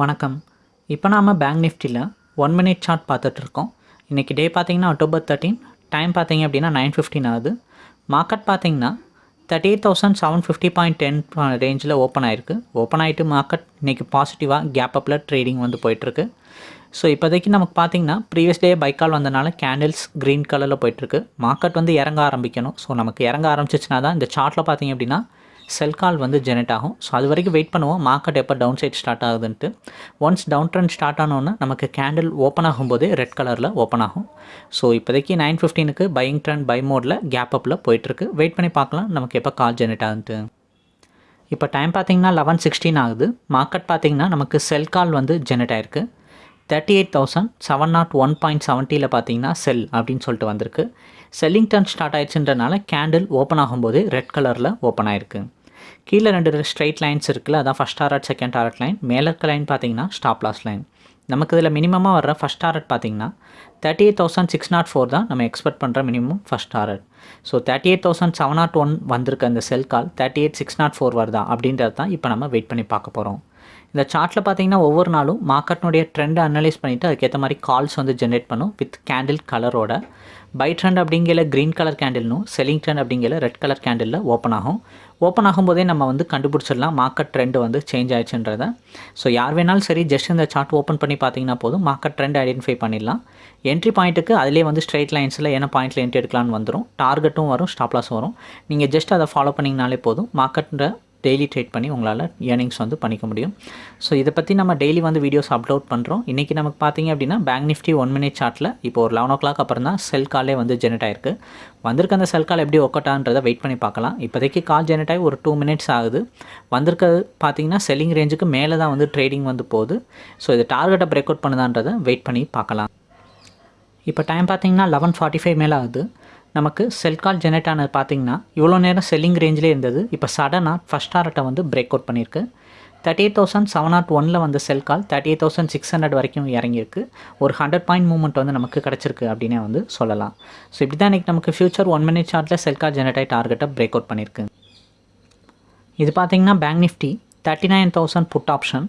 வணக்கம். இப்போ நாம் பேங்க் நிஃப்டியில் ஒன் மினிட் சார்ட் பார்த்துட்ருக்கோம் இன்றைக்கி டே பார்த்தீங்கன்னா அக்டோபர் தேர்ட்டீன் டைம் பார்த்தீங்க அப்படின்னா நைன் ஃபிஃப்டின் ஆகுது. மார்க்கெட் பார்த்தீங்கன்னா thirty eight thousand seven fifty point ten ரேஞ்சில் ஓப்பன் ஆயிருக்கு. ஓப்பன் ஆகிட்டு மார்க்கெட் இன்றைக்கி பாசிட்டிவாக கேப் அப்பில் ட்ரேடிங் வந்து போயிட்டுருக்கு. ஸோ இப்போதைக்கு நமக்கு பார்த்தீங்கன்னா ப்ரீவியஸ் டே பைக்கால் வந்தனால கேண்டில்ஸ் க்ரீன் கலரில் போயிட்டுருக்கு. மார்க்கெட் வந்து இறங்க ஆரம்பிக்கணும். ஸோ நமக்கு இறங்க ஆரம்பிச்சிச்சுனா தான் இந்த சார்ட்டில் பார்த்திங்க அப்படின்னா செல் கால் வந்து ஜெனரேட் ஆகும். ஸோ அது வரைக்கும் வெயிட் பண்ணுவோம். மார்க்கெட் எப்போ டவுன் சைட் ஸ்டார்ட் ஆகுதுன்ட்டு. ஒன்ஸ் டவுன் ட்ரெண்ட் ஸ்டார்ட் ஆனோன்னா நமக்கு கேண்டில் ஓப்பன் ஆகும்போதே ரெட் கலரில் ஓப்பன் ஆகும். ஸோ இப்போதைக்கு நைன் ஃபிஃப்டீனுக்கு பையிங் ட்ரெண்ட் பை மோடில் கேப் அப்பில் போயிட்டுருக்கு. வெயிட் பண்ணி பார்க்கலாம். நமக்கு எப்போ கால் ஜெனரேட் ஆகுதுன்ட்டு இப்போ டைம் பார்த்தீங்கன்னா லெவன் சிக்ஸ்டீன் ஆகுது. மார்க்கெட் பார்த்தீங்கன்னா நமக்கு செல் கால் வந்து ஜெனரேட் ஆயிருக்கு. Thirty eight thousand seven not one point செவன்ட்டியில் பார்த்தீங்கன்னா செல் அப்படின்னு சொல்லிட்டு வந்திருக்கு. செல்லிங் டர்ன் ஸ்டார்ட் ஆயிடுச்சுன்றனால கேண்டில் ஓப்பன் ஆகும்போது ரெட் கலரில் ஓப்பன் ஆயிருக்கு. கீழே ரெண்டு ஸ்ட்ரைட் லைன்ஸ் இருக்குல்ல அதான் first target second target line மேலே இருக்க லைன் பார்த்தீங்கன்னா ஸ்டாப் லாஸ் லைன் நமக்கு இதில் மினிமமாக வர்ற ஃபஸ்ட் டாரட் பார்த்தீங்கன்னா thirty eight thousand six not four தான் நம்ம எக்ஸ்பெக்ட் பண்ணுற minimum first target so thirty eight thousand seven not one வந்திருக்க அந்த sell call thirty eight six not four வருதா அப்படின்றது தான் இப்போ நம்ம வெயிட் பண்ணி பார்க்க போகிறோம் இந்த சார்ட்டில் பார்த்தீங்கன்னா ஒவ்வொரு நாளும் மார்க்கெட்னுடைய ட்ரெண்டை அனலைஸ் பண்ணிவிட்டு அதுக்கேற்ற மாதிரி கால்ஸ் வந்து ஜென்ரேட் பண்ணும் வித் கேண்டில் கலரோட பை ட்ரெண்ட் அப்படிங்கிற க்ரீன் கலர் கேண்டில்னும் செல்லிங் ட்ரெண்ட் அப்படிங்கிற ரெட் கலர் கேண்டிலில் ஓப்பன் ஆகும். ஓப்பன் ஆகும்போதே நம்ம வந்து கண்டுபிடிச்சிடலாம் மார்க்கெட் ட்ரெண்ட் வந்து சேஞ்ச் ஆயிடுச்சுன்றதை. ஸோ யார் வேணாலும் சரி ஜஸ்ட் இந்த சார்ட் ஓப்பன் பண்ணி பார்த்தீங்கன்னா போதும் மார்க்கெட் ட்ரெண்ட் ஐடென்டிஃபை பண்ணிடலாம். என்ட்ரி பாயிண்ட்டுக்கு அதிலே வந்து ஸ்ட்ரைட் லைன்ஸில் என்ன பாயிண்ட்டில் என்ட்ரி எடுக்கலான்னு வந்துடும் டார்கெட்டும் வரும் ஸ்டாப்லாஸும் வரும். நீங்கள் ஜஸ்ட் அதை ஃபாலோ பண்ணிங்கனாலே போதும் மார்க்கெட்டில் டெய்லி ட்ரேட் பண்ணி உங்களால் ஏர்னிங்ஸ் வந்து பண்ணிக்க முடியும். ஸோ இதை பற்றி நம்ம டெய்லி வந்து வீடியோஸ் அப்லோட் பண்ணுறோம் இன்றைக்கி நமக்கு பார்த்தீங்க அப்படின்னா பேங்க் நிஃப்டி ஒன் மினிட் சார்ட்டில் இப்போ ஒரு லெவன் ஓ கிளாக் அப்புறம் தான் செல் காலே வந்து ஜெனரேட் ஆயிருக்கு. வந்திருக்க அந்த செல் கால் எப்படி ஒக்கட்டான்றதை வெயிட் பண்ணி பார்க்கலாம். இப்போதைக்கு கால் ஜெனரேட் ஆகி ஒரு டூ மினிட்ஸ் ஆகுது. வந்திருக்கிறது பார்த்தீங்கன்னா செல்லிங் ரேஞ்சுக்கு மேலே தான் வந்து ட்ரேடிங் வந்து போகுது. ஸோ இது டார்கெட்டை பிரேக் அவுட் பண்ணுதான்றதை வெயிட் பண்ணி பார்க்கலாம். இப்போ டைம் பார்த்தீங்கன்னா லெவன் ஃபார்ட்டி ஃபைவ் மேலே ஆகுது. நமக்கு செல் கால் ஜெனரேட் ஆனது பார்த்தீங்கன்னா இவ்வளோ நேரம் செல்லிங் ரேஞ்சிலே இருந்தது. இப்போ சடனாக ஃபஸ்ட் டாரட்டை வந்து பிரேக் அவுட் பண்ணியிருக்கு. Thirty eight thousand seven not ஒனில் வந்த sell call thirty eight thousand six hundred வரைக்கும் இறங்கியிருக்கு. ஒரு ஹண்ட்ரட் பாயிண்ட் மூவ்மெண்ட் வந்து நமக்கு கிடச்சிருக்கு அப்படின்னே வந்து சொல்லலாம். ஸோ இப்படி தான் இன்றைக்கி நமக்கு ஃபியூச்சர் ஒன் மினிட் சார்ட்டில் செல் கால் ஜெனரேட் ஆகி டார்கெட்டை பிரேக் அவுட் பண்ணியிருக்கு. இது பார்த்தீங்கன்னா bank Nifty thirty nine thousand put option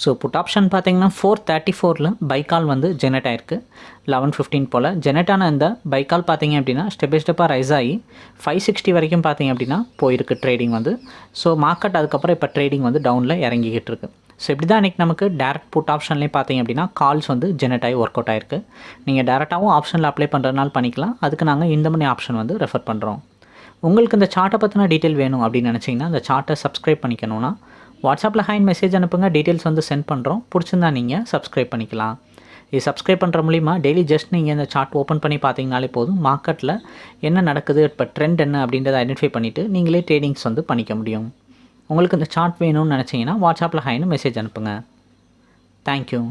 so put option பார்த்தீங்கன்னா ஃபோர் தேர்ட்டி ஃபோரில் பைக்கால் வந்து ஜெனரேட் ஆயிருக்கு. லெவன் ஃபிஃப்டின் போல். ஜெனரேட் ஆன இந்த பைக்கால் பார்த்தீங்க அப்படின்னா ஸ்டெப் பை ஸ்டெப்பாக ரைஸ் ஆகி ஃபைவ் சிக்ஸ்டி வரைக்கும் பார்த்தீங்க அப்படின்னா போயிருக்கு ட்ரேடிங் வந்து. ஸோ மார்க்கெட் அதுக்கப்புறம் இப்போ ட்ரேடிங் வந்து டவுனில் இறங்கிக்கிட்டு இருக்கு. ஸோ இப்படி தான் இன்றைக்கி நமக்கு டேரக்ட் புட் ஆப்ஷன்லேயும் பார்த்தீங்க அப்படின்னா கால்ஸ் வந்து ஜெனரேட் ஆகி ஒர்க் அவுட் ஆயிருக்கு நீங்கள் டேரெக்டாகவும் ஆப்ஷனில் அப்ளை பண்ணுறதுனால பண்ணிக்கலாம். அதுக்கு நாங்கள் இந்த மணி ஆப்ஷன் வந்து ரெஃபர் பண்ணுறோம் உங்களுக்கு இந்த சார்ட்டை பற்றின டீட்டெயில் வேணும் அப்படின்னு நினச்சிங்கன்னா இந்த சார்ட்டை சப்ஸ்கிரைப் பண்ணிக்கணும்னா வாட்ஸ்அப்பில் ஹைன் மெசேஜ் அனுப்புங்க. டீட்டெயில்ஸ் வந்து சென்ட் பண்ணுறோம் பிடிச்சிருந்தா நீங்கள் சப்ஸ்கிரைப் பண்ணிக்கலாம். இது சப்ஸ்கிரைப் பண்ணுற மூலிமா டெய்லி ஜஸ்ட் நீங்கள் இந்த சார்ட் ஓப்பன் பண்ணி பார்த்தீங்கனாலே போதும். மார்க்கெட்டில் என்ன நடக்குது இப்போ ட்ரெண்ட் என்ன அப்படின்றத ஐடென்டிஃபை பண்ணிவிட்டு நீங்களே ட்ரேடிங்ஸ் வந்து பண்ணிக்க முடியும். உங்களுக்கு இந்த சார்ட் வேணும்னு நினச்சிங்கன்னா வாட்ஸ்அப்பில் ஹைன்னு மெசேஜ் அனுப்புங்க. தேங்க்யூ